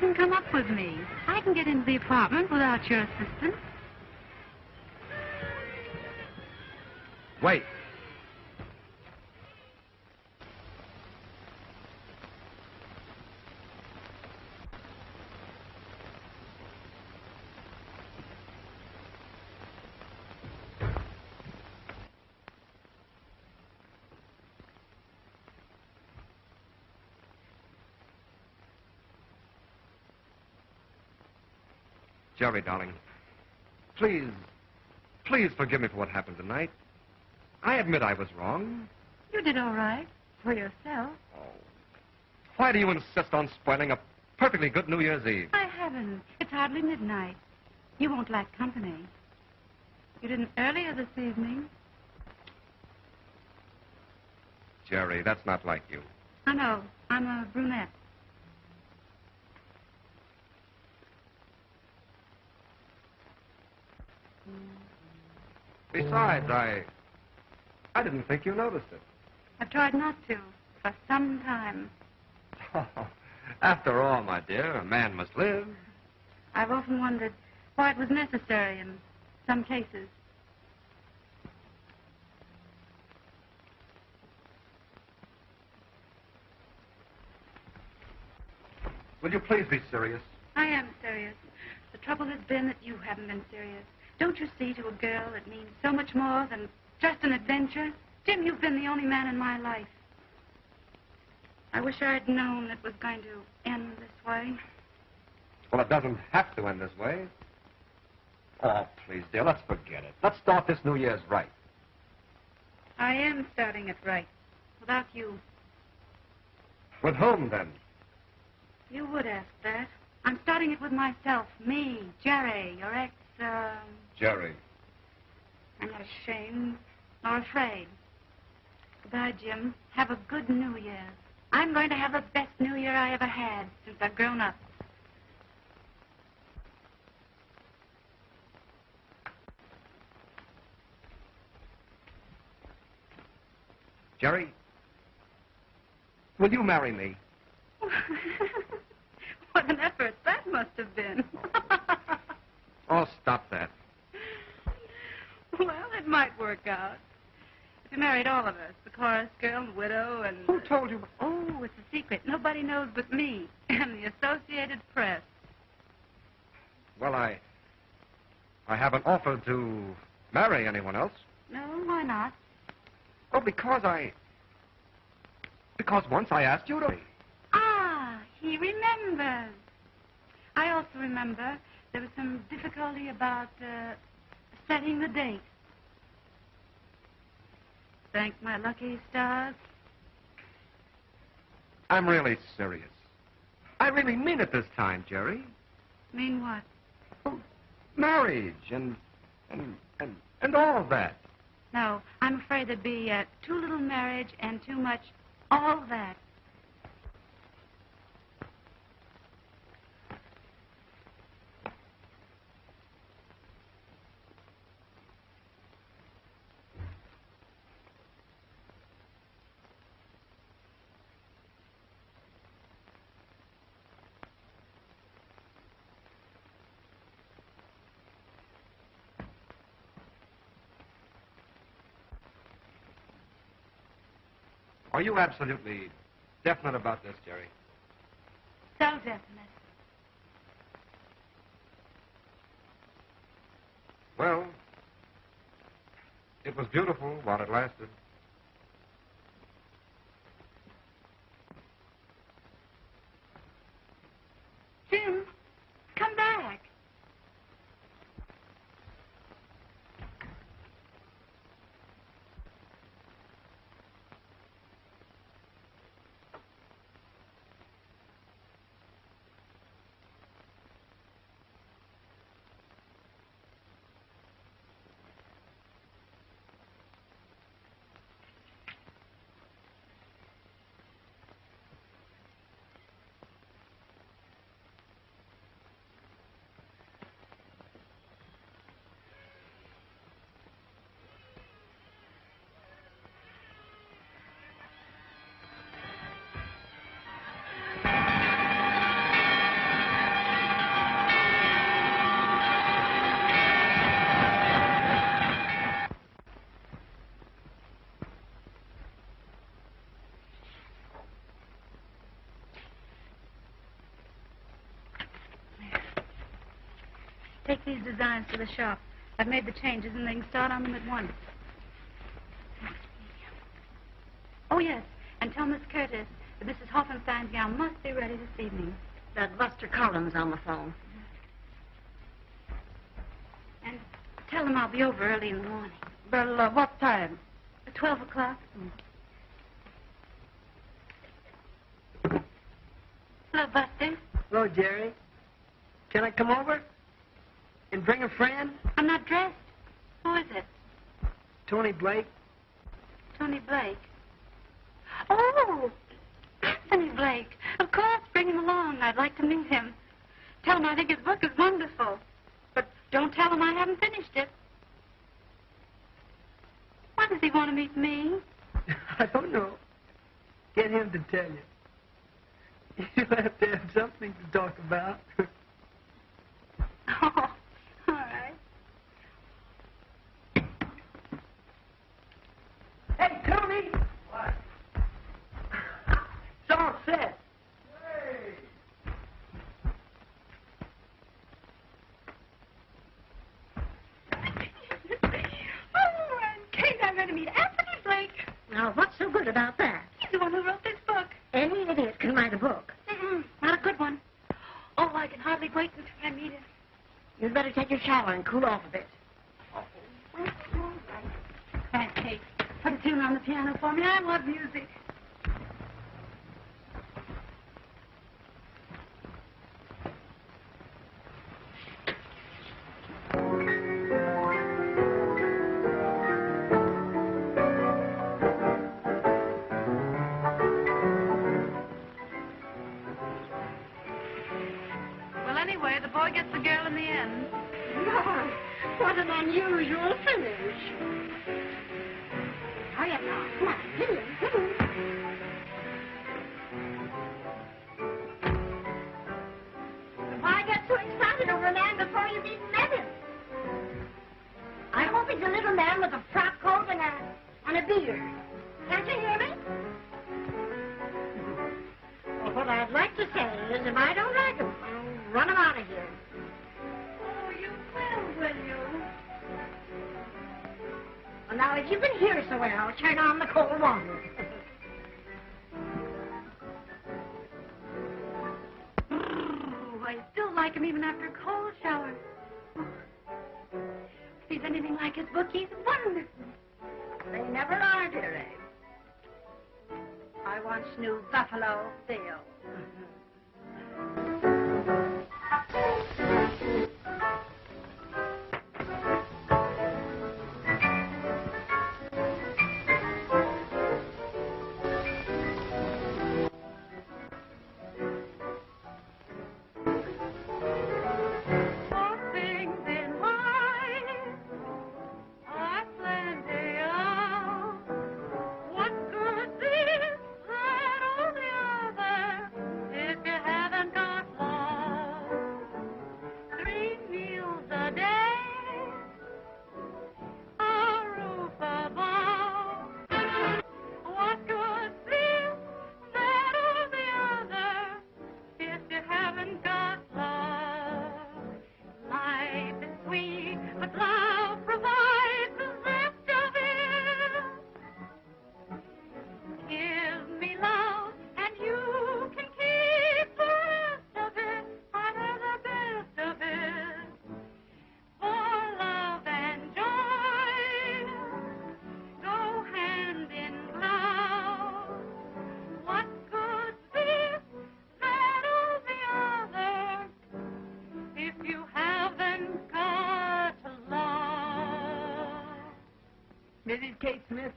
Needn't come up with me. I can get into the apartment without your assistance. Wait. Jerry, darling, please, please forgive me for what happened tonight. I admit I was wrong. You did all right for yourself. Oh. Why do you insist on spoiling a perfectly good New Year's Eve? I haven't. It's hardly midnight. You won't lack company. You didn't earlier this evening. Jerry, that's not like you. I know. I'm a brunette. Besides, I. I didn't think you noticed it. I've tried not to for some time. After all, my dear, a man must live. I've often wondered why it was necessary in some cases. Will you please be serious? I am serious. The trouble has been that you haven't been serious. Don't you see, to a girl, it means so much more than just an adventure? Jim, you've been the only man in my life. I wish I'd known it was going to end this way. Well, it doesn't have to end this way. Oh, please, dear, let's forget it. Let's start this New Year's right. I am starting it right. Without you. With whom, then? You would ask that. I'm starting it with myself. Me, Jerry, your ex, um... Jerry. I'm not ashamed nor afraid. Goodbye, Jim. Have a good New Year. I'm going to have the best New Year I ever had since I've grown up. Jerry, will you marry me? what an effort that must have been. Oh, stop that. Well, it might work out. If you married all of us, the chorus girl, the widow, and... Who told you? Oh, it's a secret. Nobody knows but me and the Associated Press. Well, I. I haven't offered to marry anyone else. No, why not? Oh, because I. Because once I asked you to. Ah, he remembers. I also remember there was some difficulty about uh, setting the date. Thank my lucky stars. I'm really serious. I really mean it this time, Jerry. Mean what? Oh, marriage and and and and all of that. No, I'm afraid there'd be uh, too little marriage and too much all that. Are you absolutely definite about this, Jerry? So definite. Well, it was beautiful while it lasted. Designs to the shop. I've made the changes, and they can start on them at once. Oh, yes. And tell Miss Curtis that Mrs. Hoffenstein's gown must be ready this evening. That Buster Collins on the phone. And tell them I'll be over early in the morning. Well, uh, what time? At 12 o'clock. Hello, Buster. Hello, Jerry. Can I come over? And bring a friend? I'm not dressed. Who is it? Tony Blake. Tony Blake. Oh, Anthony Blake. Of course, bring him along. I'd like to meet him. Tell him I think his book is wonderful. But don't tell him I haven't finished it. Why does he want to meet me? I don't know. Get him to tell you. You'll have to have something to talk about. Oh, all right. hey, Tony! What? It's all set. oh, Aunt Kate, I'm going to meet Anthony Blake. Now, what's so good about that? He's the one who wrote this book. Any idiot can write a book. Mm-mm, not a good one. Oh, I can hardly wait until I meet him. You'd better and cool off a bit. Kate. Put a tune on the piano for me. I love music.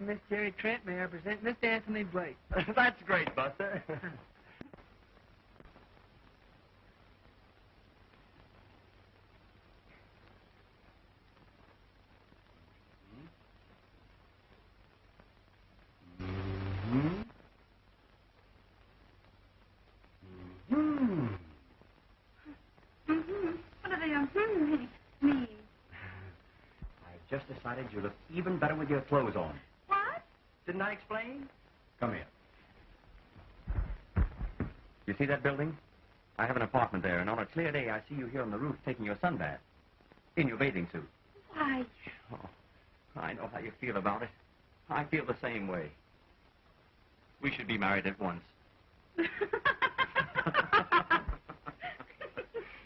Miss Jerry Trent may I present Mr. Anthony Blake. That's great, Buster. What do they mean? I've just decided you look even better with your clothes on. What? Didn't I explain? Come here. You see that building? I have an apartment there, and on a clear day, I see you here on the roof taking your sunbath. In your bathing suit. Why, Oh, I know how you feel about it. I feel the same way. We should be married at once.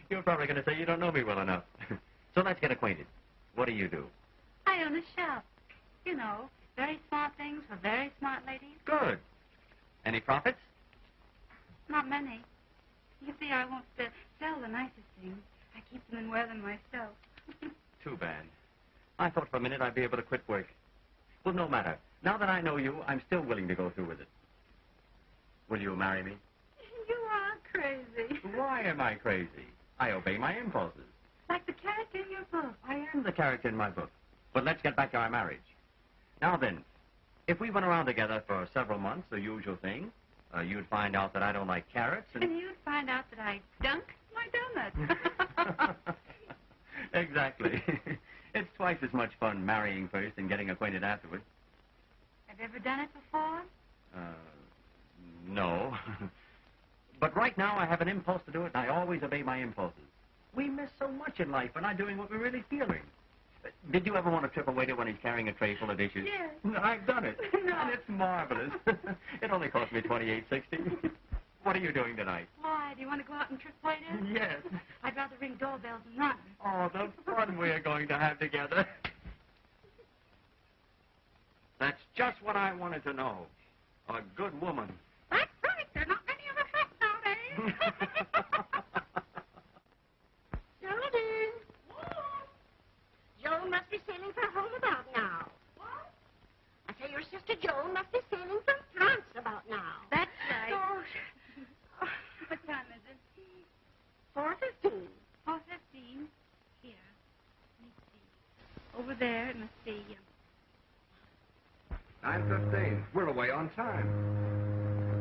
You're probably going to say you don't know me well enough. so let's get acquainted. What do you do? I own a shop. You know, very smart things for very smart ladies. Good. Any profits? Not many. You see, I won't uh, sell the nicest things. I keep them and wear them myself. Too bad. I thought for a minute I'd be able to quit work. Well, no matter. Now that I know you, I'm still willing to go through with it. Will you marry me? you are crazy. Why am I crazy? I obey my impulses. Like the character in your book. I am the character in my book. But let's get back to our marriage. Now then, if we went around together for several months, the usual thing, uh, you'd find out that I don't like carrots and... And you'd find out that I dunk my donuts. exactly. it's twice as much fun marrying first and getting acquainted afterward. Have you ever done it before? Uh, no. but right now I have an impulse to do it, and I always obey my impulses. We miss so much in life by not doing what we're really feeling. Did you ever want to trip a waiter when he's carrying a tray full of dishes? Yes. I've done it. No. And it's marvelous. it only cost me twenty-eight sixty. what are you doing tonight? Why? Do you want to go out and trick waiters? Yes. I'd rather ring doorbells and run. Oh, the fun we're going to have together. That's just what I wanted to know. A good woman. That's right. There are not many of us left nowadays. Geraldine. Joan must be sailing for home about now. What? I say your sister Joan must be sailing from France about now. That's right. Oh, what time is it? four fifteen. Four fifteen. Here. Let me see. Over there. It must be. Uh, 9.15. We're away on time.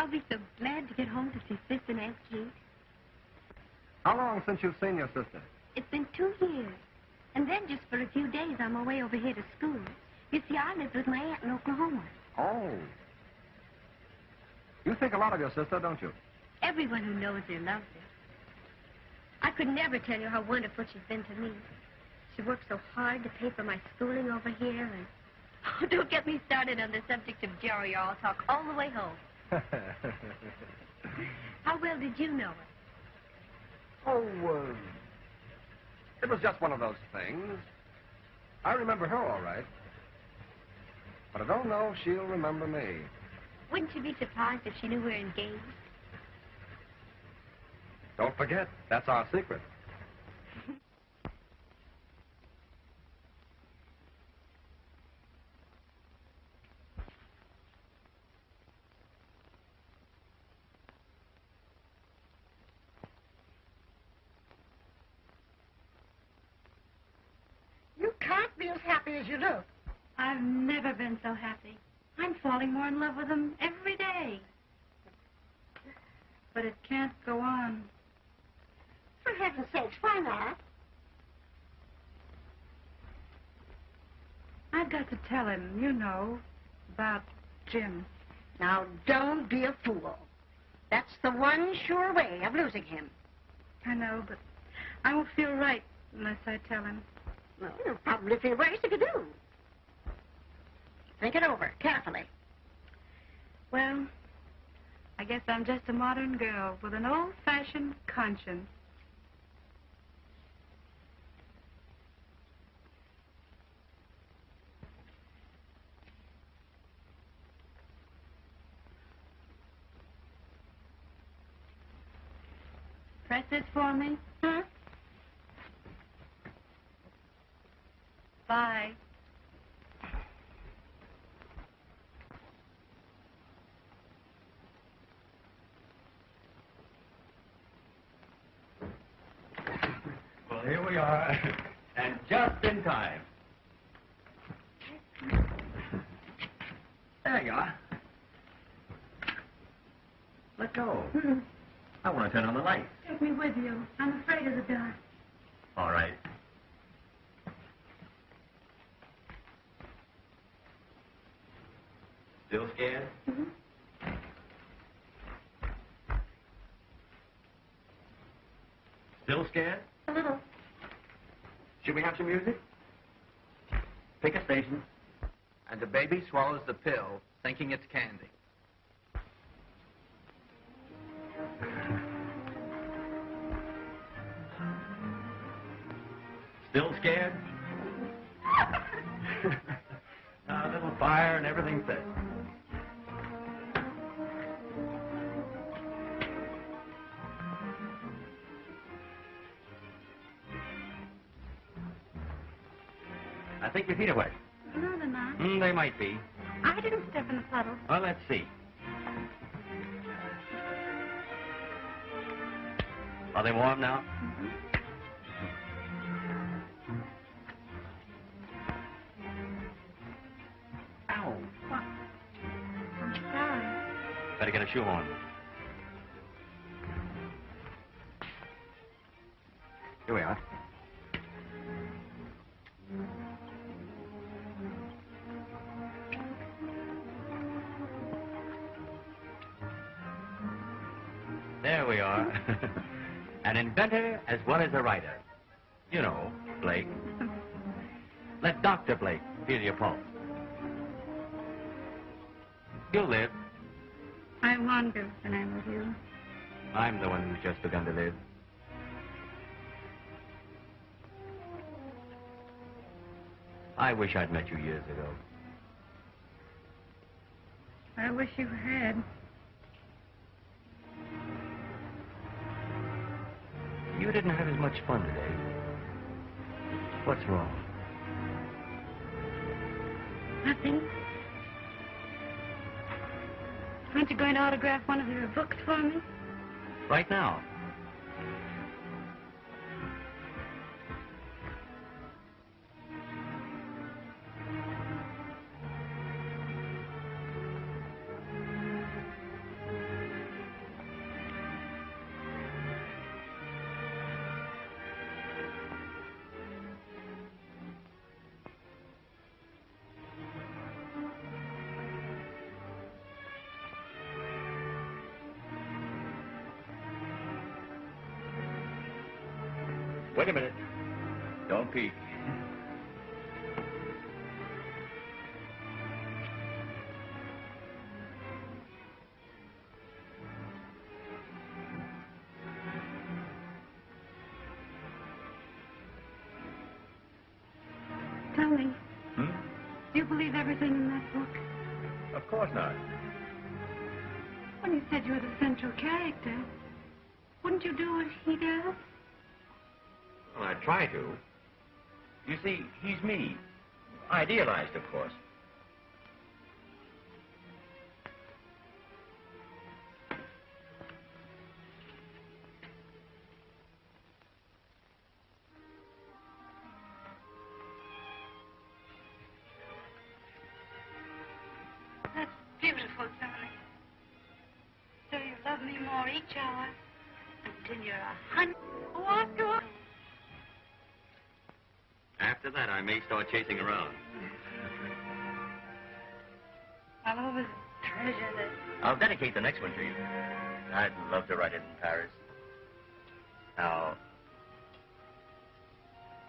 I'll be so glad to get home to see Sis and Aunt Kate. How long since you've seen your sister? It's been two years. And then just for a few days, I'm away over here to school. You see, I live with my aunt in Oklahoma. Oh. You think a lot of your sister, don't you? Everyone who knows her loves her. I could never tell you how wonderful she's been to me. She worked so hard to pay for my schooling over here, and oh, don't get me started on the subject of Jerry, or I'll talk all the way home. How well did you know her? oh, uh, it was just one of those things. I remember her all right. But I don't know if she'll remember me. Wouldn't you be surprised if she knew we were engaged? Don't forget, that's our secret. You can't be as happy as you look. I've never been so happy. I'm falling more in love with him every day. But it can't go on. For heaven's sakes, why not? I've got to tell him, you know, about Jim. Now, don't be a fool. That's the one sure way of losing him. I know, but I won't feel right unless I tell him. Well, you'll probably feel worse if you do. Think it over carefully. Well, I guess I'm just a modern girl with an old-fashioned conscience. Press this for me. Huh? Bye. Well, here we are. And just in time. There you are. Let go. Hmm. I want to turn on the light. Take me with you. I'm afraid of the dark. All right. Still scared? Mm-hmm. Still scared? A little. Should we have some music? Pick a station. And the baby swallows the pill, thinking it's candy. Still scared? a little fire and everything set. Your feet are wet. No, they're not. Mm, they might be. I didn't step in the puddle. Well, let's see. Are they warm now? Ow. What? I'm sorry. Better get a shoe as a writer. You know, Blake. Let Dr. Blake feel your pulse. You'll live. I wonder when I'm with you. I'm the one who's just begun to live. I wish I'd met you years ago. I wish you had. Much fun today. What's wrong? Nothing. Aren't you going to autograph one of your books for me? Right now. Wait a minute. Don't peek. Tell me, Hmm? do you believe everything in that book? Of course not. When you said you were the central character, wouldn't you do what he does? Try to. You see, he's me. Idealized, of course. Chasing around. I'll always treasure this. I'll dedicate the next one to you. I'd love to write it in Paris. Now,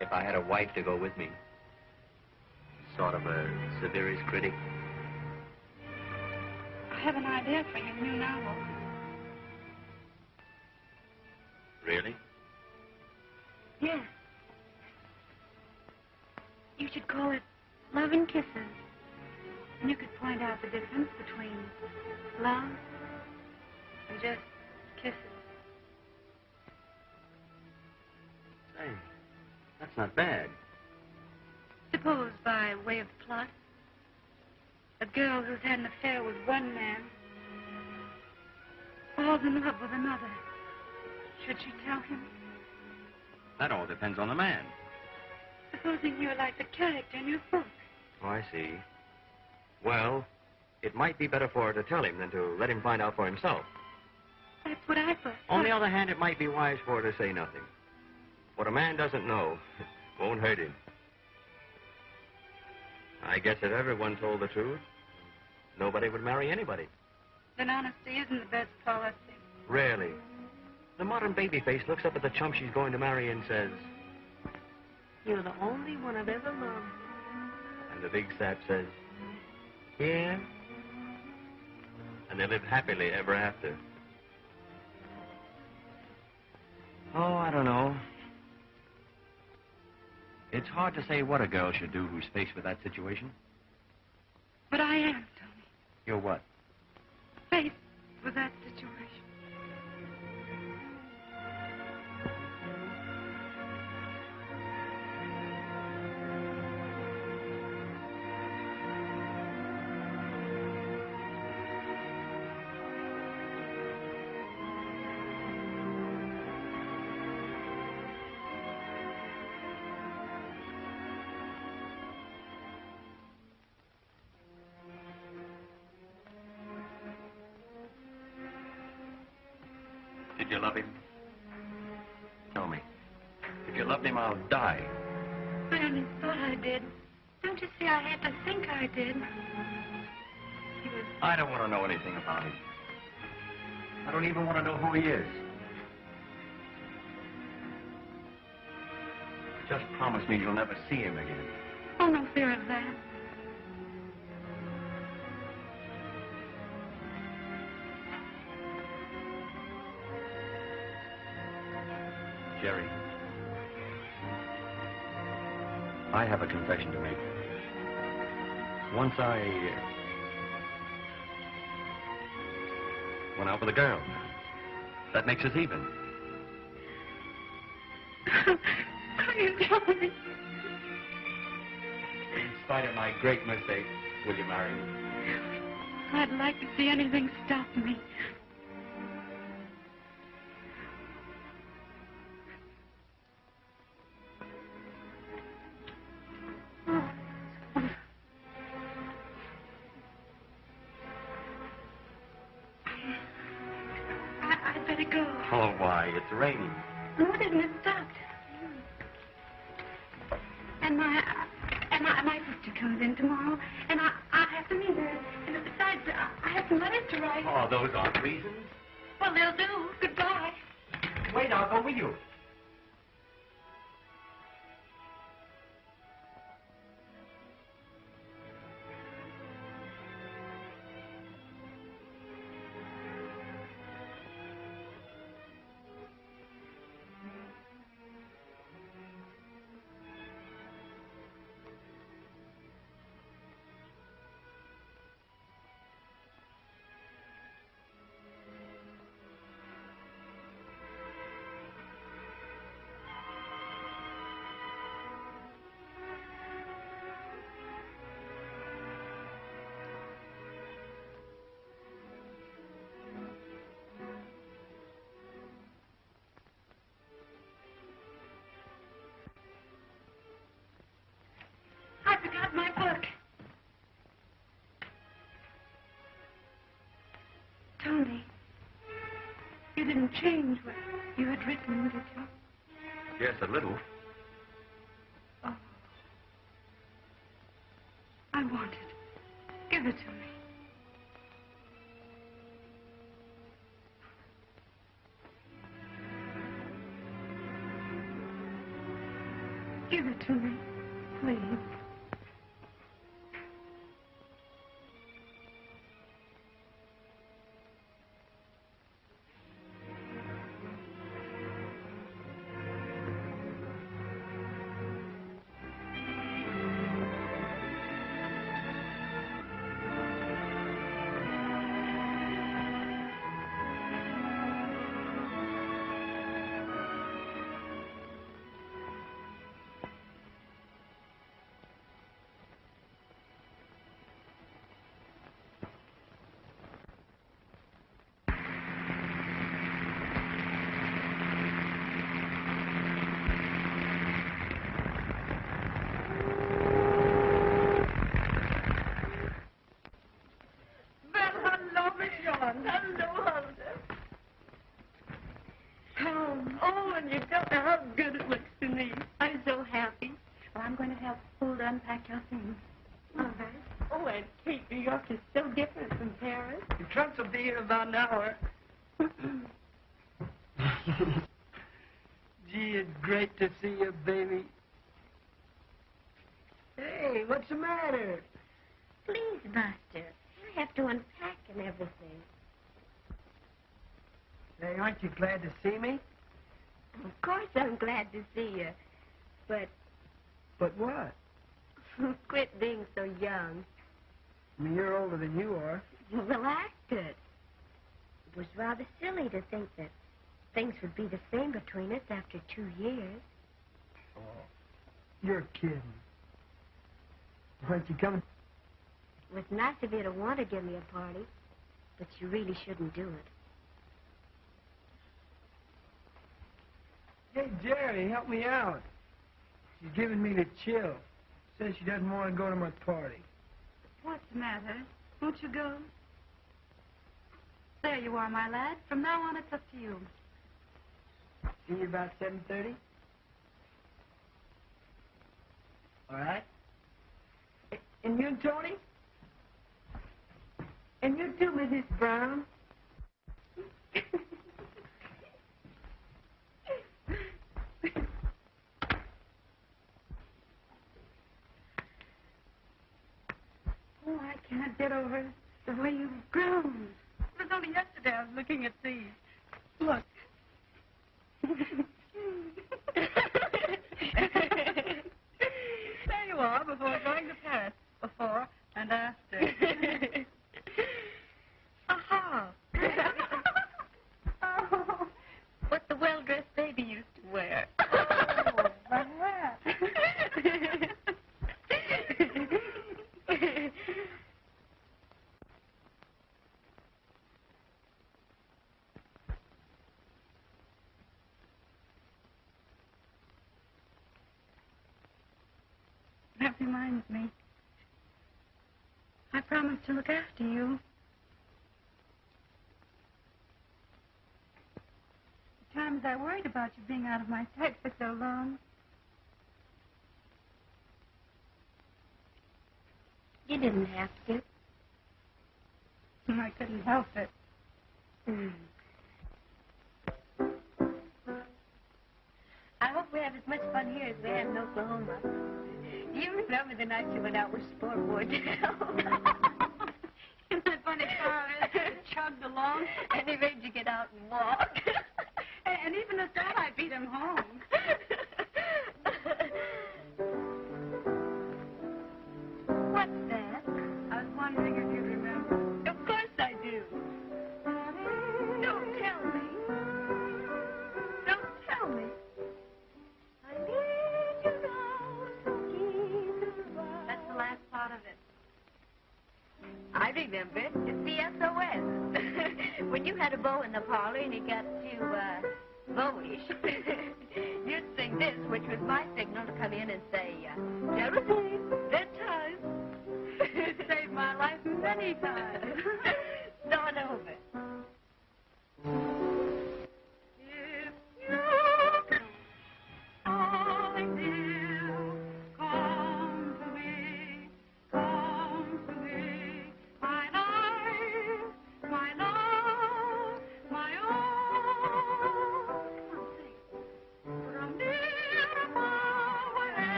if I had a wife to go with me, sort of a severest critic, I have an idea for your new novel. really? With another. Should she tell him? That all depends on the man. Supposing you're like the character in your book. Oh, I see. Well, it might be better for her to tell him than to let him find out for himself. That's what I thought. On the other hand, it might be wise for her to say nothing. What a man doesn't know won't hurt him. I guess if everyone told the truth, nobody would marry anybody. Then honesty isn't the best policy. Rarely. The modern baby face looks up at the chump she's going to marry and says, You're the only one I've ever loved. and the big sap says, yeah. And they live happily ever after. Oh, I don't know. It's hard to say what a girl should do who's faced with that situation. But I am, Tony, You're what? faced with that situation. Even want to know who he is. Just promise me you'll never see him again. Oh, no fear of that. Jerry. I have a confession to make. Once I uh, went out with a girl. That makes us even. Are you telling me? In spite of my great mistake, will you marry me? I'd like to see anything stop me. Didn't change what you had written, did you? Yes, a little. Unpack your things. Right. Oh, Aunt Kate, New York is so different from Paris. The trunks will be here about an hour. Gee, it's great to see you, baby. Hey, what's the matter? Please, Buster. I have to unpack and everything. Hey, aren't you glad to see me? Of course I'm glad to see you. But what? quit being so young. I mean, you're older than you are. Well, could. It was rather silly to think that things would be the same between us after two years. Oh, you're kidding. Aren't you coming? It was nice of you to want to give me a party, but you really shouldn't do it. Hey, Jerry, help me out. She's giving me the chill. Says she doesn't want to go to my party. What's the matter? Won't you go? There you are, my lad. From now on, it's up to you. See you about 7.30? All right? And you and Tony? And you too, Mrs. Brown? Oh, I can't get over the way you've grown. It was only yesterday I was looking at these. Look. there you are, before going to Paris. Before and after. Aha! oh, what the well-dressed baby used to wear. Oh, like that. That reminds me. I promised to look after you. The times I worried about you being out of my sight for so long. You didn't have to. I couldn't help it. Hmm. I hope we have as much fun here as we had in Oklahoma. Do you remember the night you went out with Sport Wardell? Isn't that funny, Carl? Chugged along. and he made you get out and walk.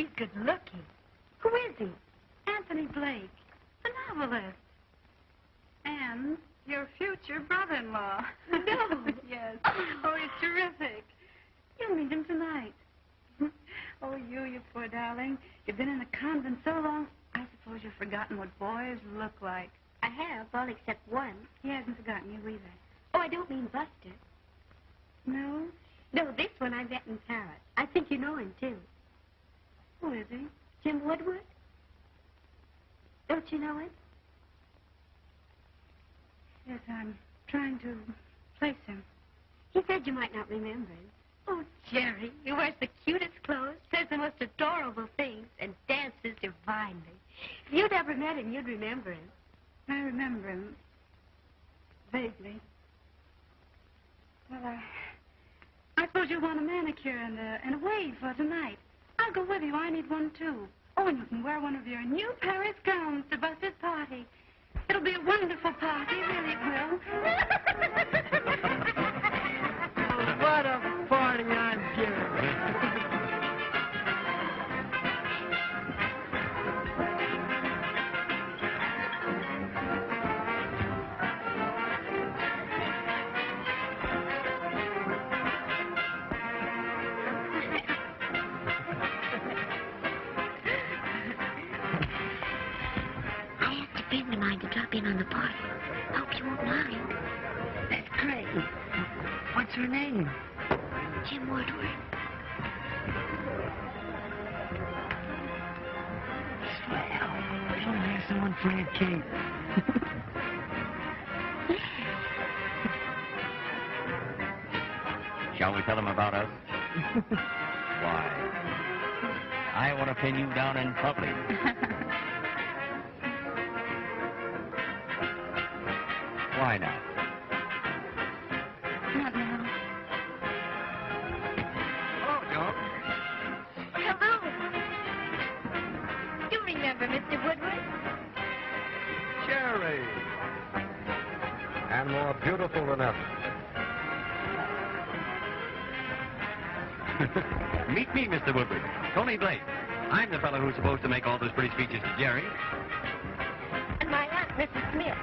He's good looking. Who is he? Anthony Blake, the novelist. On the party. Hope you won't mind. That's great. What's her name? Jim Woodward. Swell. We don't have someone for Aunt Kate. Shall we tell them about us? Why? I want to pin you down in public. Meet me, Mr. Woodward. Tony Blake. I'm the fellow who's supposed to make all those pretty speeches to Jerry. And my aunt, Mrs. Smith.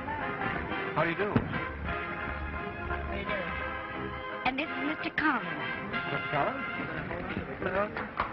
How do you do? How do you do? And this is Mr. Collins. Mr. Collins?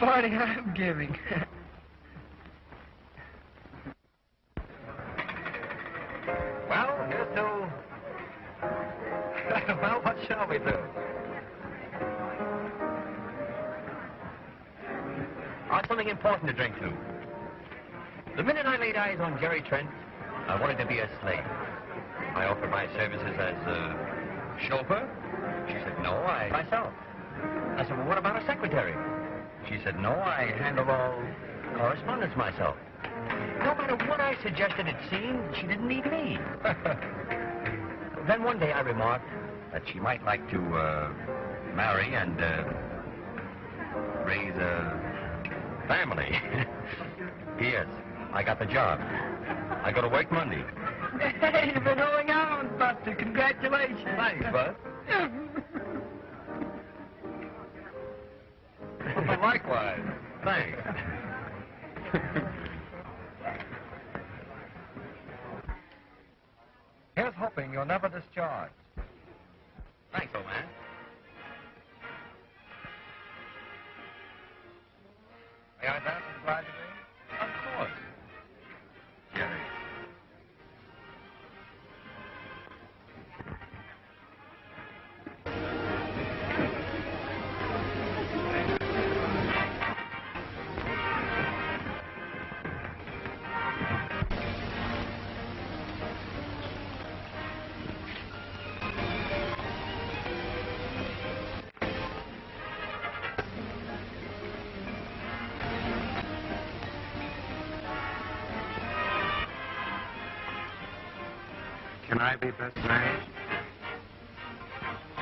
Party I'm giving. Well, here's to... well, what shall we do? I've something important to drink to. The minute I laid eyes on Jerry Trent, I wanted to be a slave. I offered my services as a chauffeur. She said, no, I myself. I said, well, what about a secretary? She said, no, I handle all correspondence myself. No matter what I suggested, it seemed she didn't need me. then one day I remarked that she might like to uh, marry and uh, raise a family. P.S. I got the job. I go to work Monday. hey, you've been holding on, Buster. Congratulations. Thanks, Bud. Likewise. Thanks. Here's hoping you're never discharged. Thanks, old man. May I dance with glad to be? I be best man?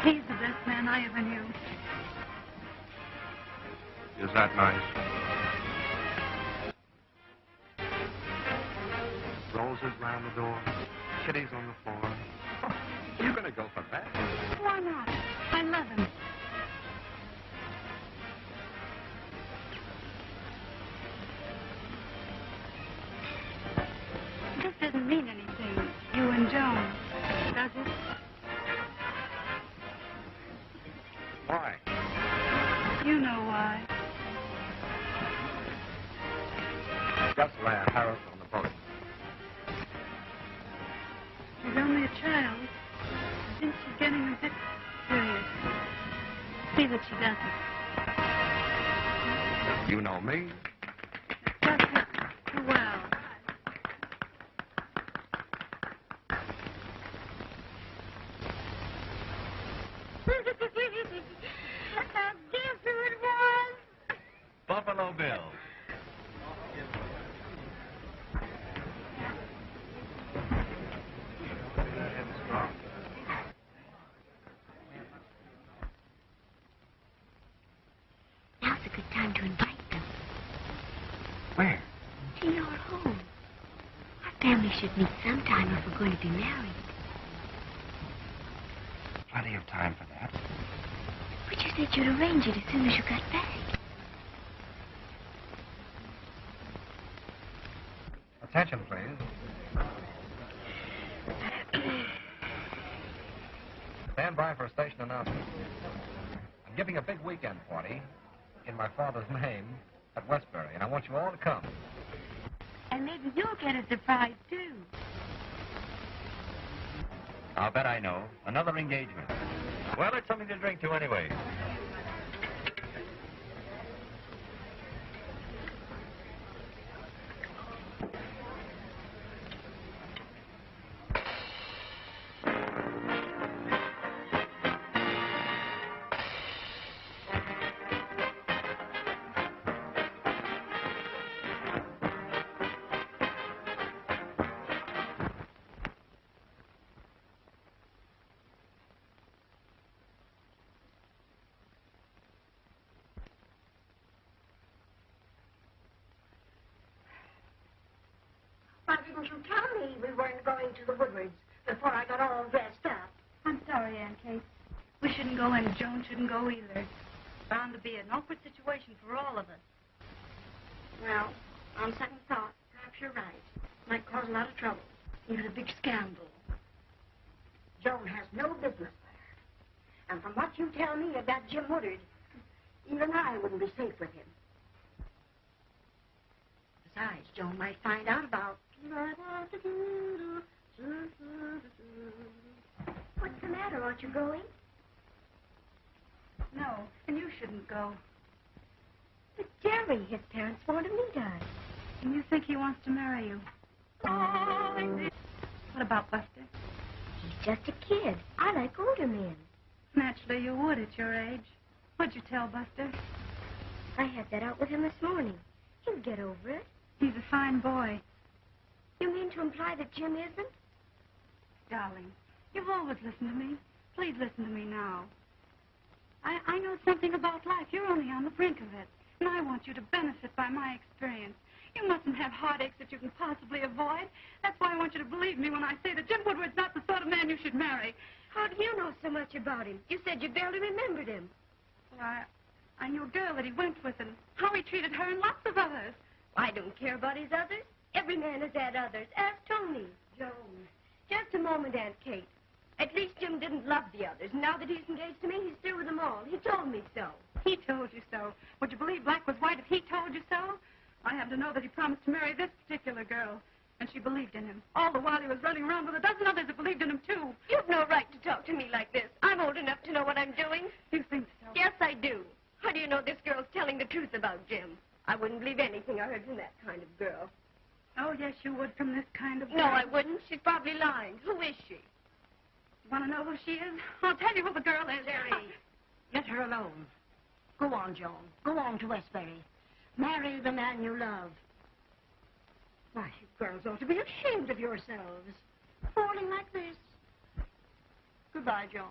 He's the best man I ever knew. Is that nice? Roses round the door, kitties on the floor. See that she doesn't. You know me. Just too well. Guess who it was? Buffalo Bill. Now's a good time to invite them Where? to your home. Our family should meet sometime if we're going to be married. Plenty of time for that. But you said you'd arrange it as soon as you got back. Attention, please. Stand by for a station announcement. I'm giving a big weekend party in my father's name at Westbury, and I want you all to come. And maybe you'll get a surprise, too. I'll bet I know. Another engagement. Well, it's something to drink to anyway. Besides, Joan might find out about. What's the matter? Aren't you going? No, and you shouldn't go. But Jerry, his parents want to meet us. And you think he wants to marry you. What about Buster? He's just a kid. I like older men. Naturally, you would at your age. What'd you tell Buster? I had that out with him this morning. He'll get over it. He's a fine boy. You mean to imply that Jim isn't? Darling, you've always listened to me. Please listen to me now. I, I know something about life. You're only on the brink of it. And I want you to benefit by my experience. You mustn't have heartaches that you can possibly avoid. That's why I want you to believe me when I say that Jim Woodward's not the sort of man you should marry. How do you know so much about him? You said you barely remembered him. Well, I, I knew a girl that he went with and how he treated her and lots of others. I don't care about his others. Every man has had others. Ask Tony. Joan. Just a moment, Aunt Kate. At least Jim didn't love the others. Now that he's engaged to me, he's through with them all. He told me so. He told you so. Would you believe black was white if he told you so? I happen to know that he promised to marry this particular girl. And she believed in him. All the while he was running around with a dozen others that believed in him, too. You've no right to talk to me like this. I'm old enough to know what I'm doing. You think so? Yes, I do. How do you know this girl's telling the truth about Jim? I wouldn't believe anything I heard from that kind of girl. Oh, yes, you would from this kind of girl. No. I wouldn't. She's probably lying. Who is she? Want to know who she is? I'll tell you who the girl is. Jerry, let ah, her alone. Go on, Joan. Go on to Westbury. Marry the man you love. Why, you girls ought to be ashamed of yourselves. falling like this. Goodbye, Joan.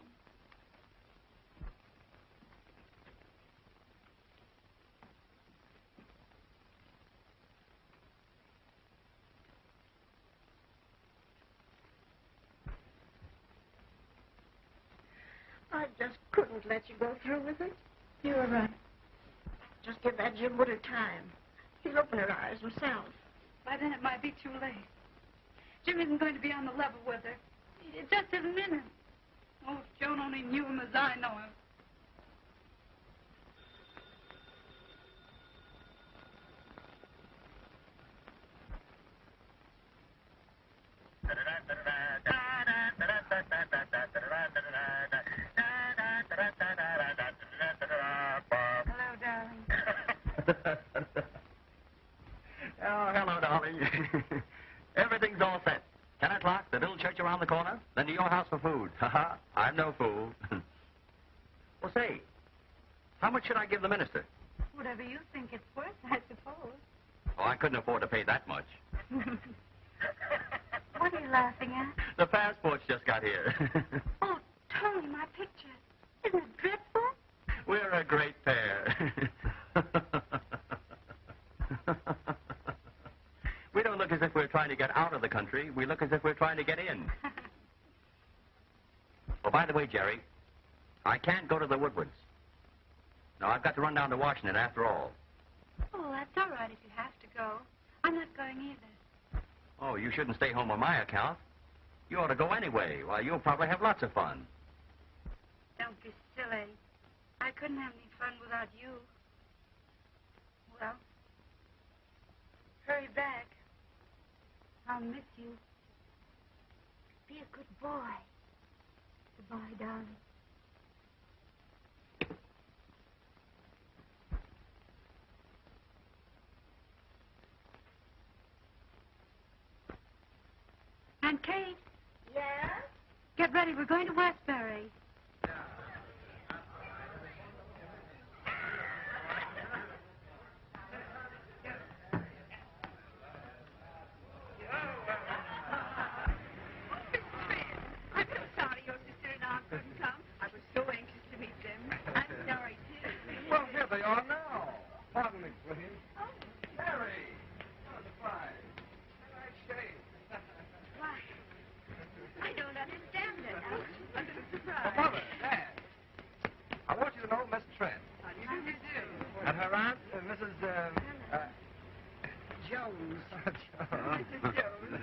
I just couldn't let you go through with it. You were right. Just give that Jim Woodward time. He'll open her eyes himself. By then it might be too late. Jim isn't going to be on the level with her. It just isn't in him. Oh, if Joan only knew him as I know him. Hello, oh, hello, darling. Everything's all set. Ten o'clock, the little church around the corner, then to your house for food. Ha ha. I'm no fool. well, say, how much should I give the minister? Whatever you think it's worth, I suppose. Oh, I couldn't afford to pay that much. What are you laughing at? The passports just got here. Oh, Tony, my picture. Isn't it dreadful? We're a great pair. we don't look as if we're trying to get out of the country. We look as if we're trying to get in. Oh, by the way, Jerry, I can't go to the Woodwards. No, I've got to run down to Washington after all. Oh, that's all right if you have to go. I'm not going either. Oh, you shouldn't stay home on my account. You ought to go anyway. Why, you'll probably have lots of fun. Don't be silly. I couldn't have any fun without you. Well, hurry back. I'll miss you. Be a good boy. Goodbye, darling. Aunt Kate, Yeah? get ready. We're going to Westbury. I'm so sorry your sister and aunt couldn't come. I was so anxious to meet them. I'm sorry, too. Well, here they are now. Pardon me, please. Oh. Mary. Oh, what a surprise. Nice shave. Why? I don't understand it. I'm a little Oh, surprised. Mother, Dad. I want you to know Miss Trent. How do you do? And her aunt, uh, Mrs. Uh, uh, Jones. Mrs. Jones.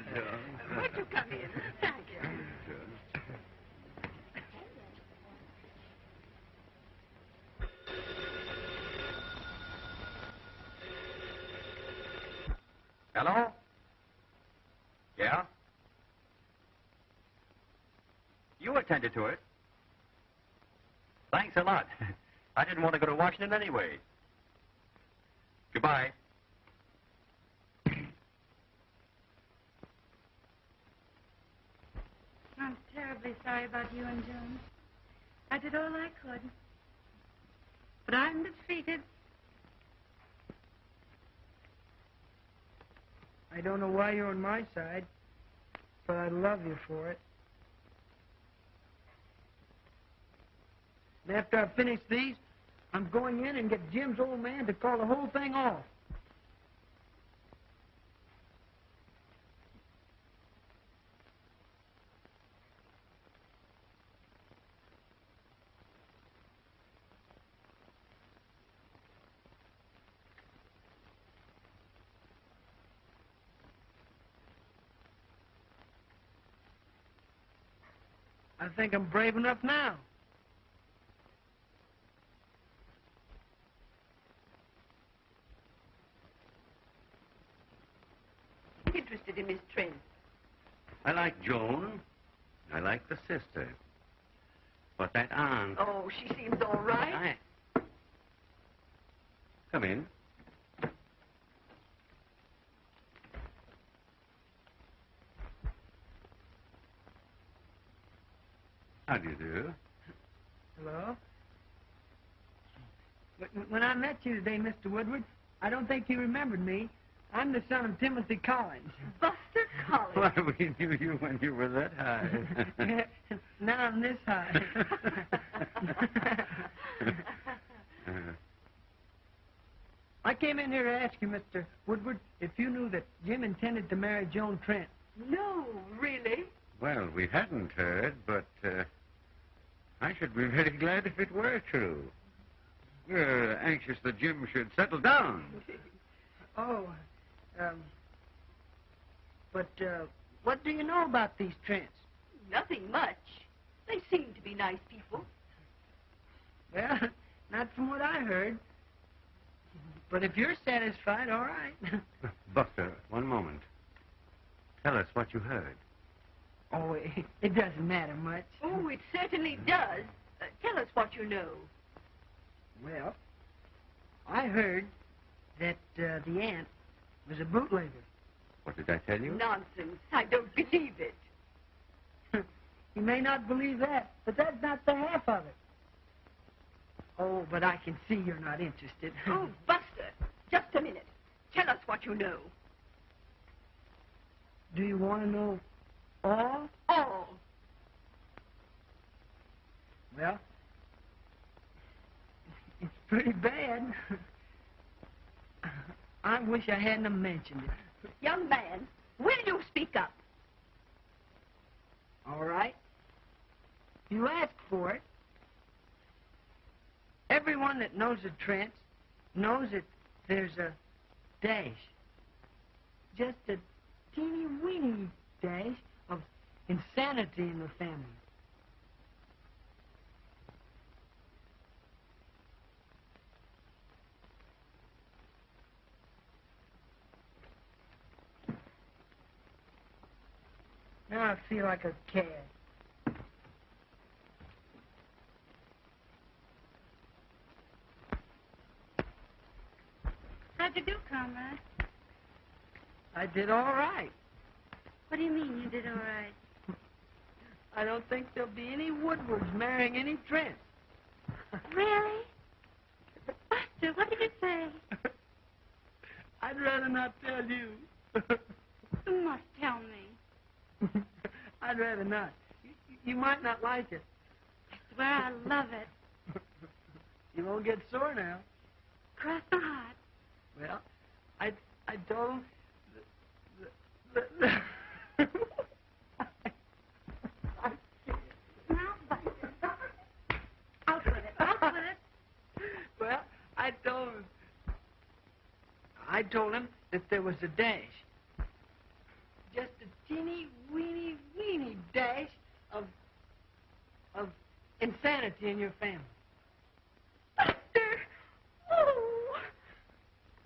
Won't you come in? Thank you. Hello? Yeah? You attended to it. Thanks a lot. I didn't want to go to Washington anyway. Goodbye. I'm terribly sorry about you and Joan. I did all I could. But I'm defeated. Don't know why you're on my side, but I love you for it. And after I finish these, I'm going in and get Jim's old man to call the whole thing off. I think I'm brave enough now. Interested in Miss Trent. I like Joan. I like the sister. But that aunt. Oh, she seems all right. I... Come in. How do you do? Hello? When- When I met you today, Mr. Woodward, I don't think you remembered me. I'm the son of Timothy Collins. Buster. Buster Collins. Why, we knew you when you were that high. now I'm this high. I came in here to ask you, Mr. Woodward, if you knew that Jim intended to marry Joan Trent. no, really? Well, we hadn't heard, but uh, I should be very glad if it were true. We're anxious that Jim should settle down. Oh, um, but uh, what do you know about these Trents? Nothing much. They seem to be nice people. Well, not from what I heard. But if you're satisfied, all right. Buster, one moment. Tell us what you heard. Oh, it, it doesn't matter much. Oh, it certainly does. Uh, tell us what you know. Well, I heard that uh, the aunt was a bootlegger. What did I tell you? Nonsense. I don't believe it. You may not believe that, but that's not the half of it. Oh, but I can see you're not interested. Oh, Buster, just a minute. Tell us what you know. Do you want to know all? All. Well, it's pretty bad. I wish I hadn't mentioned it. Young man, will you speak up? All right? You ask for it. Everyone that knows the Trents knows that there's a dash. Just a teeny weeny dash insanity in the family. Now I feel like a cad. How'd you do, comrade? I did all right. What do you mean you did all right? I don't think there'll be any Woodwards marrying any Trent. Really? Buster, what did you say? I'd rather not tell you. You must tell me. I'd rather not. You, you might not like it. I swear I love it. You won't get sore now. Cross my heart. Well, I I told him. The, the, the Now, Buster. Out with it. Out with it. well, I told him. I told him that there was a dash. Just a teeny weeny weeny dash of of insanity in your family. Buster! Oh!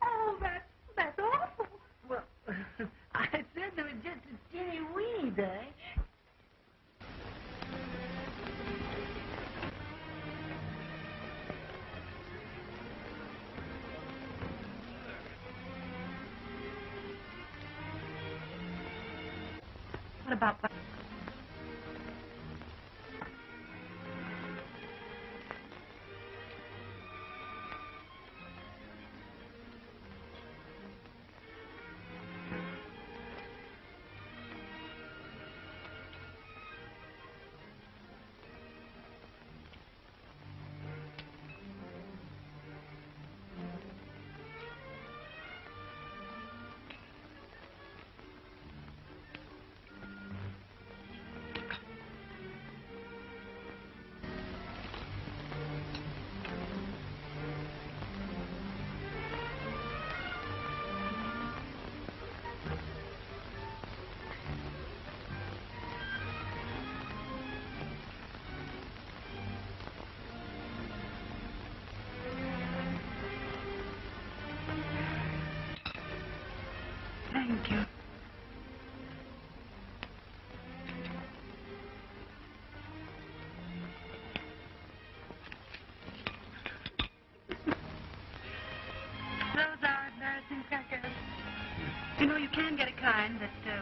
Oh, that's, that's awful. Well, I said there was just a teeny weeny dash. What about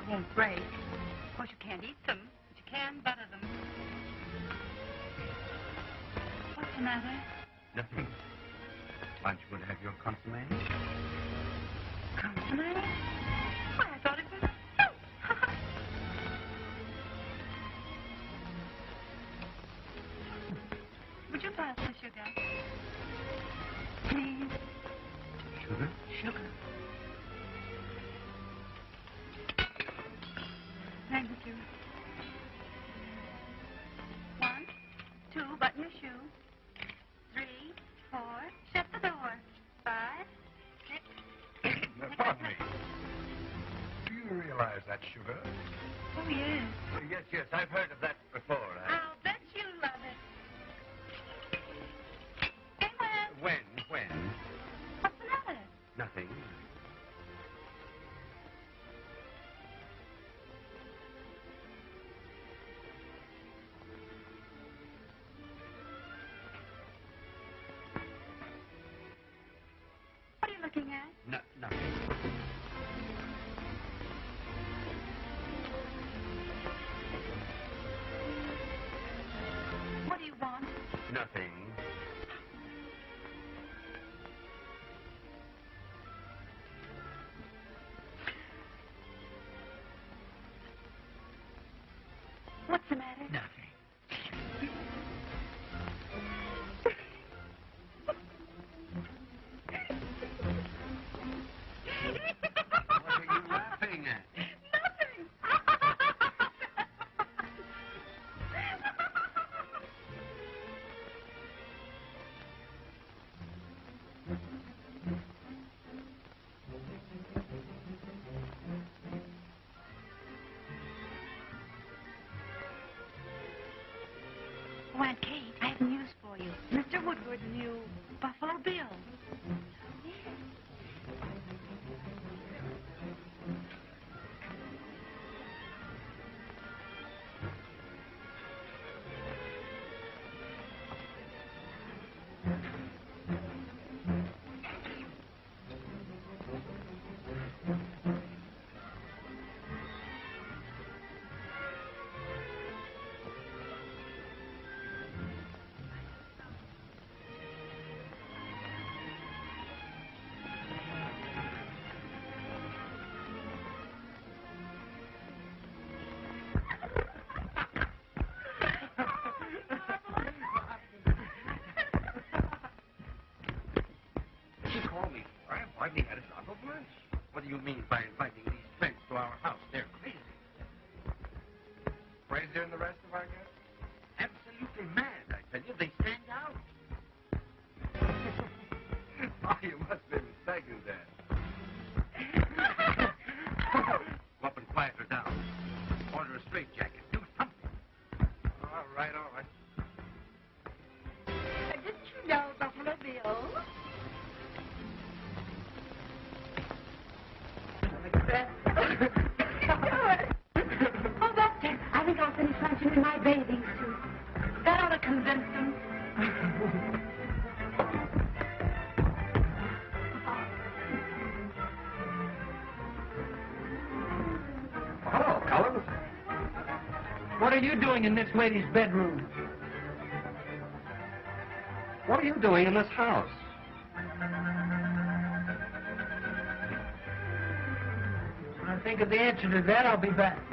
won't break. Of course, you can't eat them, but you can butter them. What's the matter? Nothing. Aren't you going to have your consomme? Consomme? No. matter? Nothing. Aunt Kate, I have news for you. Mr. Woodward knew Buffalo Bill. you mean by are you doing in this lady's bedroom? What are you doing in this house? When I think of the answer to that, I'll be back.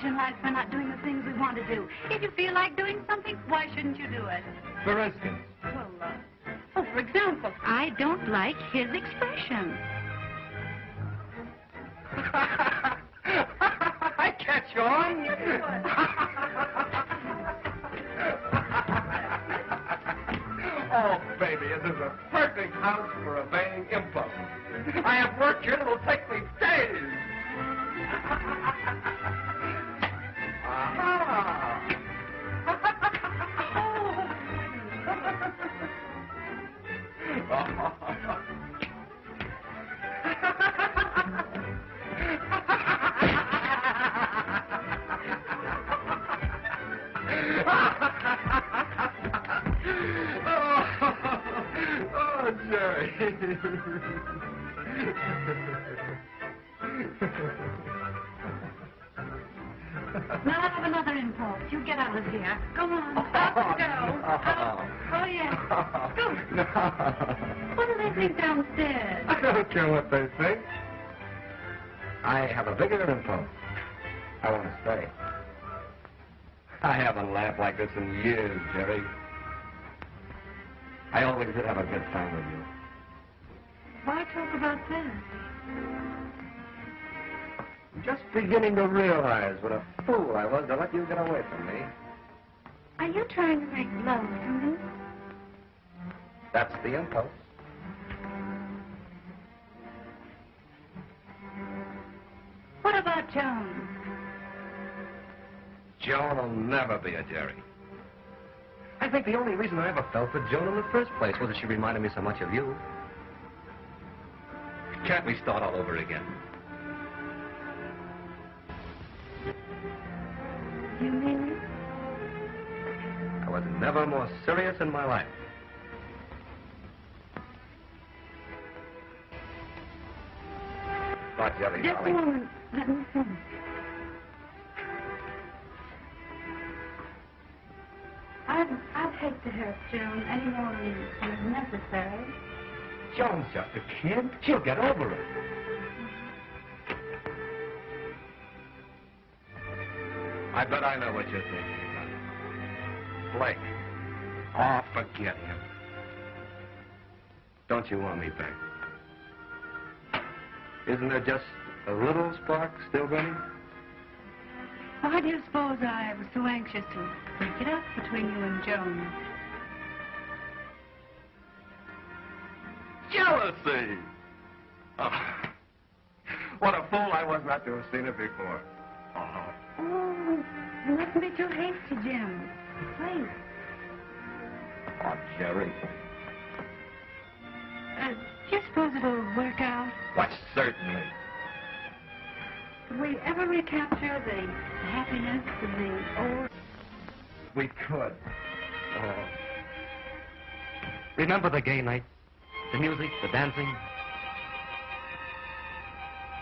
penalized for not doing the things we want to do. If you feel like doing something, why shouldn't you do it? For instance? Well, uh, oh, for example, I don't like his expression. I catch on. oh, baby, this is a perfect house for a obeying impulse. I have work here that'll take beginning to realize what a fool I was to let you get away from me. Are you trying to make love to me? That's the impulse. What about Joan? Joan will never be a Jerry. I think the only reason I ever fell for Joan in the first place was that she reminded me so much of you. Can't we start all over again? You mean it? I was never more serious in my life. Not Jerry, Just a moment. Let me finish. I'd, I'd hate to hurt Joan any more than than is necessary. Joan's just a kid. She'll get over it. I bet I know what you're thinking, son. Blake. Oh, forget him. Don't you want me back? Isn't there just a little spark still burning? Why do you suppose I was so anxious to break it up between you and Joan? Jealousy! Oh, what a fool I was not to have seen it before. Oh, Oh, you mustn't be too hasty, Jim. Please. oh Jerry. Uh, do you suppose it'll work out? Why, certainly. Could we ever recapture the happiness of the old... We could. Oh. Remember the gay night? The music, the dancing?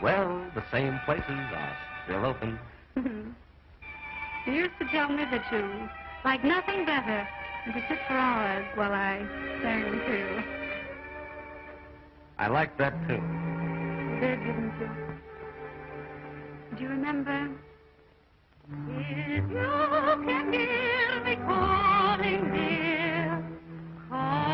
Well, the same places are still open. Mm-hmm. you used to tell me that you like nothing better than to sit for hours while I sang too. I like that, too. Did, didn't you? Do you remember? If you can hear me calling, dear, come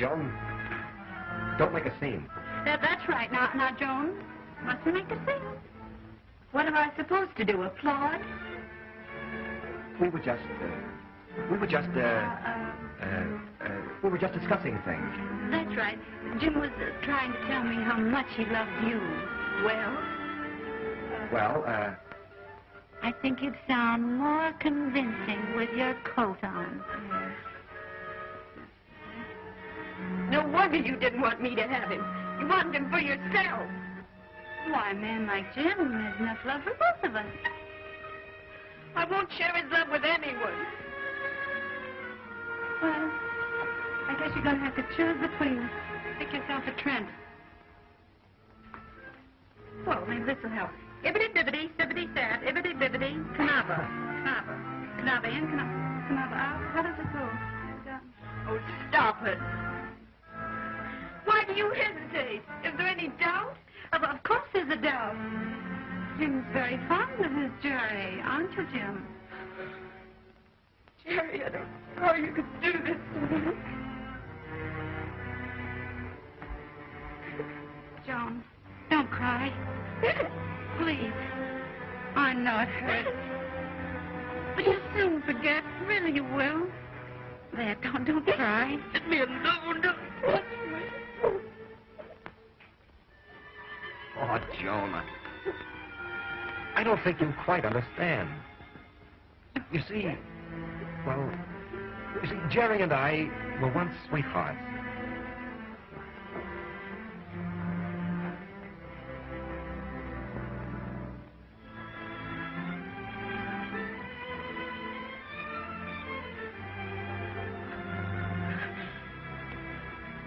Joan, don't make a scene. That, that's right. Now, now, Joan, what's to make a scene? What am I supposed to do? Applaud? We were just, uh, we were just, uh, Uh, uh, uh, we were just discussing things. that's right. Jim was uh, trying to tell me how much he loved you. Well? Well, uh, I think you'd sound more convincing with your coat on. No wonder you didn't want me to have him. You wanted him for yourself. Why, a man like Jim, there's enough love for both of us. I won't share his love with anyone. Well, I guess you're going to have to choose between us. Pick yourself a Trent. Well, maybe this will help. Ibbity bibbity, sibbity sad, ibbity bibbity, canava. Canava. Canava in, canava. Canava out. How does it go? Oh, stop it. Do you hesitate? Is there any doubt? Of, of course there's a doubt. Jim's very fond of his Jerry, aren't you, Jim? Jerry, I don't know how you could do this to me. Joan, don't cry. Please. I know it hurts. But you'll soon forget. Really, you will. There, don't, don't cry. Let me alone. Don't touch Oh, Joan, I, don't think you quite understand. You see, well, you see, Jerry and I were once sweethearts.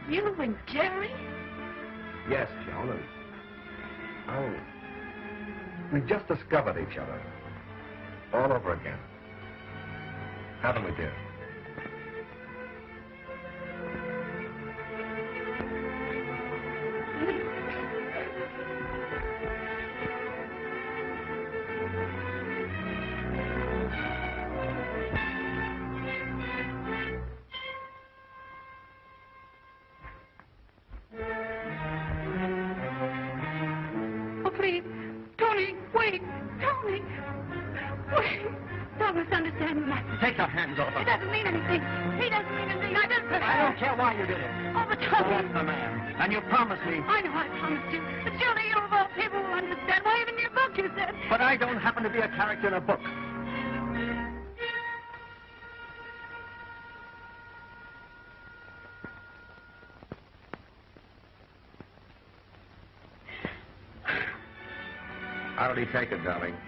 You and Jerry? Yes, Joan, oh, we just discovered each other all over again. Haven't we, dear? Take it, darling?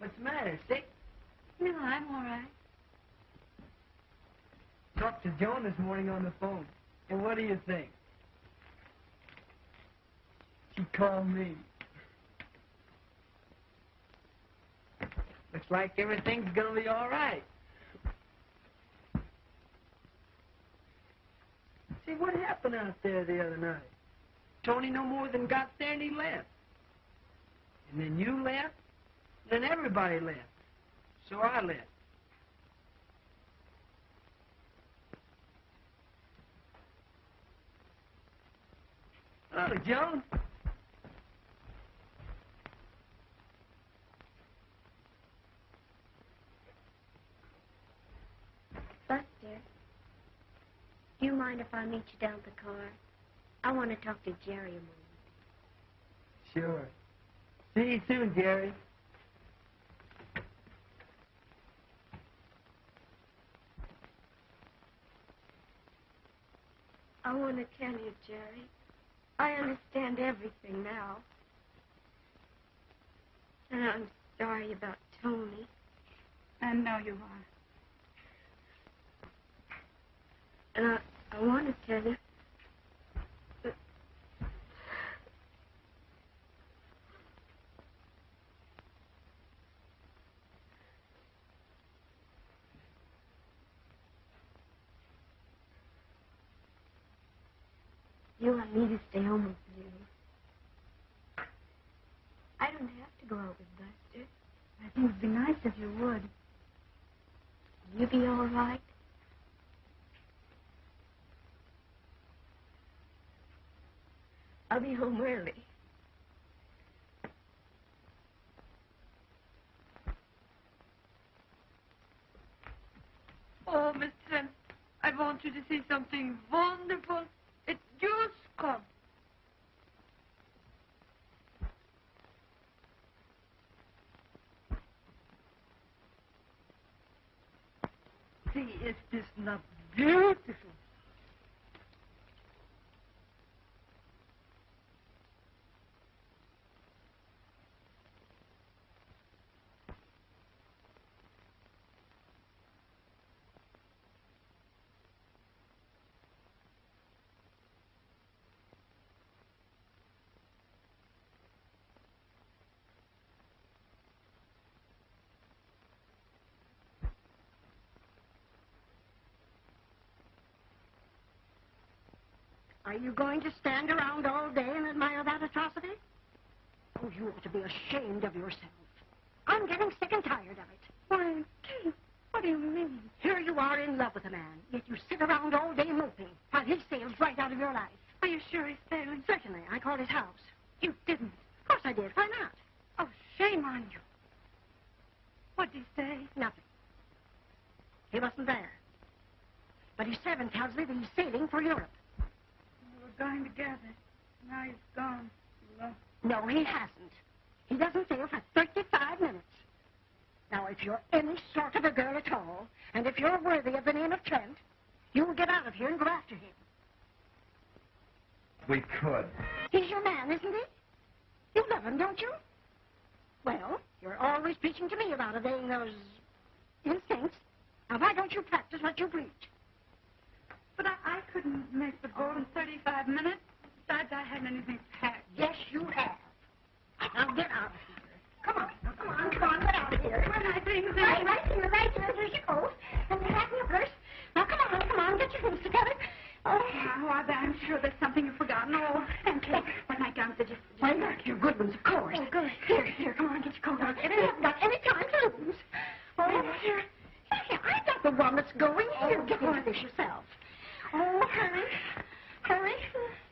What's the matter, sick? No, I'm all right. Talked to Joan this morning on the phone. And what do you think? She called me. Looks like everything's gonna be all right. See, what happened out there the other night? Tony no more than got there and he left. And then you left. Then everybody left. So I left. Hello, Joan. Buster, do you mind if I meet you down at the car? I want to talk to Jerry a moment. Sure. See you soon, Jerry. I want to tell you, Jerry. I understand everything now. And I'm sorry about Tony. I know you are. And I, I want to tell you. You want me to stay home with you. I don't have to go out with Buster. I think it'd be nice if you would. Will you be all right? I'll be home early. Oh, Miss Trent, I want you to see something wonderful. Come. See, is this not beautiful? Are you going to stand around all day and admire that atrocity? Oh, you ought to be ashamed of yourself. I'm getting sick and tired of it. Why, Kate, what do you mean? Here you are in love with a man, yet you sit around all day moping while he sails right out of your life. Are you sure he's sailing? Certainly, I called his house. You didn't. Of course I did. Why not? Oh, shame on you. What did he say? Nothing. He wasn't there. But his servant tells me that he's sailing for Europe. We were going together. Now he's gone. Well, No, he hasn't. He doesn't sail for 35 minutes. Now, if you're any sort of a girl at all, and if you're worthy of the name of Trent, you will get out of here and go after him. We could. He's your man, isn't he? You love him, don't you? Well, you're always preaching to me about obeying those instincts. Now, why don't you practice what you preach? But I, I couldn't make the boat in 35 minutes. Besides, I hadn't anything packed. Yes, you have. Now, get out of here. Come on, now, come on, come on, get out of here. Are my things in? Right, right here, right here. Here's your coat. And the hat and your purse. Now, come on, come on, get your things together. Oh, Oh, I, I'm sure there's something you've forgotten. Oh, and Kate, when my guns are just... Why, look, your good ones, of course. Oh, good. Here, here, come on, get your coat on. We haven't got any time to lose. Oh, here. Here, here, I'm not the one that's going. Here, oh, get into this yourself. Oh, hurry. Hurry.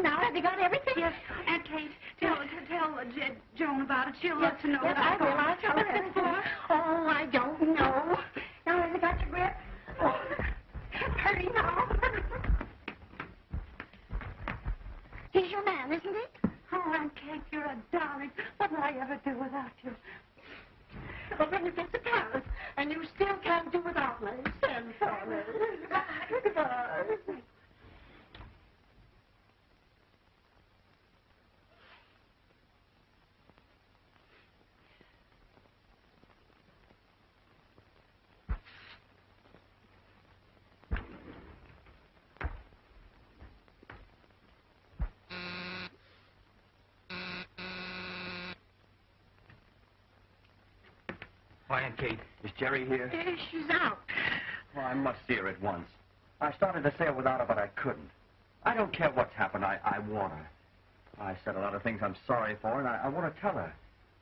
Now, have you got everything? Yes, Aunt Kate, tell, tell uh, J- Joan about it. She'll Yes, love to know yes, that I will. I'll tell her everything. Oh, I don't know. Now, have you got your grip? Oh, hurry now. He's your man, isn't he? Oh, Aunt Kate, you're a darling. What would I ever do without you? Well, then you get to Paris, and you still can't do without me. Send for me. Goodbye. Why, Aunt Kate, is Jerry here? Eh, She's out. Well, I must see her at once. I started to sail without her, but I couldn't. I don't care what's happened. I, I want her. I said a lot of things I'm sorry for, and I, I want to tell her.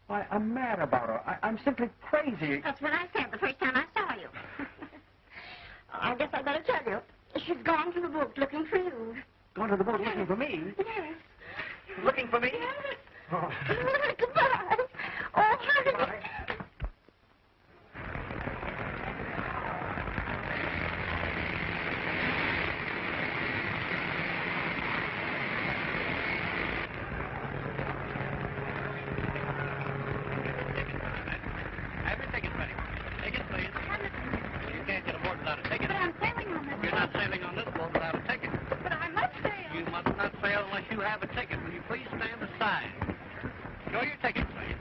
I, I'm mad about her. I, I'm simply crazy. That's what I said the first time I saw you. I guess I better tell you. She's gone to the boat looking for you. Gone to the boat looking for me? Yes. Looking for me? Yes. Oh. Goodbye. Oh, hurry. Bye. Have your ticket ready. Ticket, please. You can't get aboard without a ticket. But I'm sailing on this You're not sailing on this boat without a ticket. But I must sail. You must not sail unless you have a ticket. Will you please stand aside? Show your ticket, please.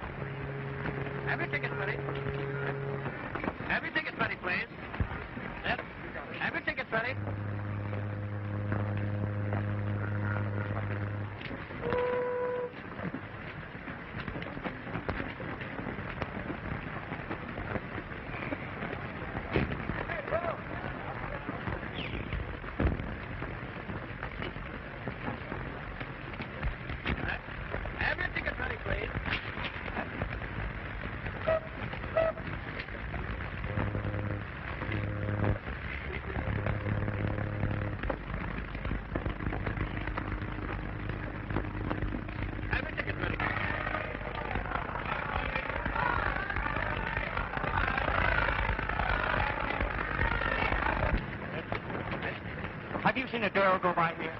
Have you seen a girl go by here?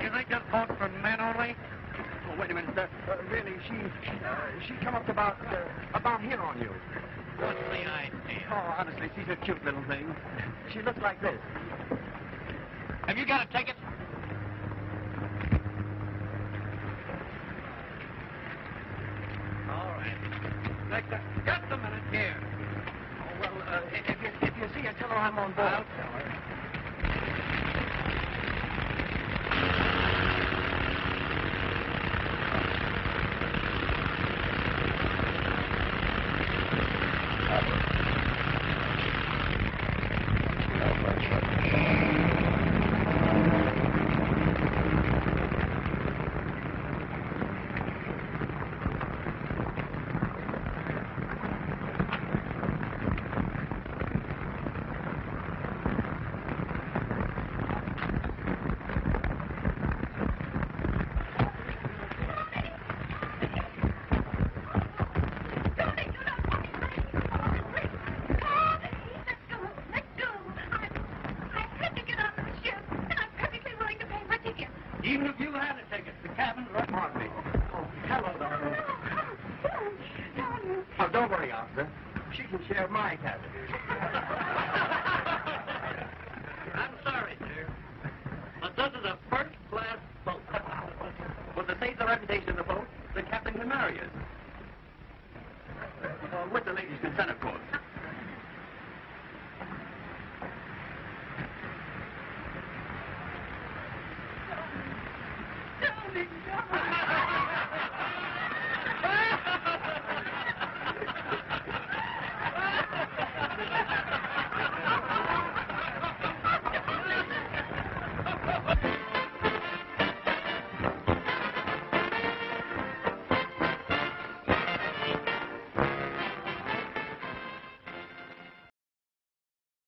You think this boat's for men only? Oh, wait a minute. Uh, uh, really, she uh, she come up about uh, about here on you. What's the idea? Oh, honestly, she's a cute little thing. She looks like this. Have you got a ticket?